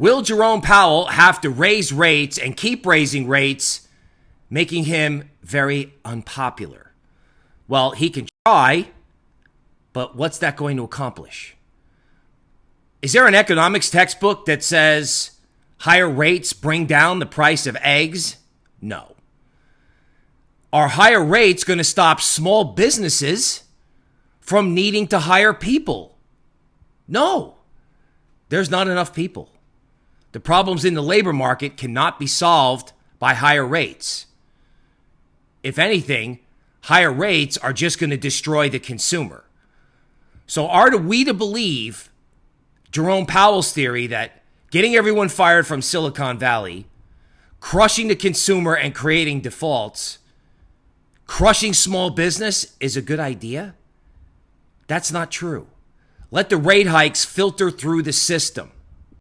Will Jerome Powell have to raise rates and keep raising rates, making him very unpopular? Well, he can try, but what's that going to accomplish? Is there an economics textbook that says higher rates bring down the price of eggs? No. Are higher rates going to stop small businesses from needing to hire people? No. There's not enough people. The problems in the labor market cannot be solved by higher rates. If anything, higher rates are just going to destroy the consumer. So, are we to believe Jerome Powell's theory that getting everyone fired from Silicon Valley, crushing the consumer and creating defaults, crushing small business is a good idea? That's not true. Let the rate hikes filter through the system.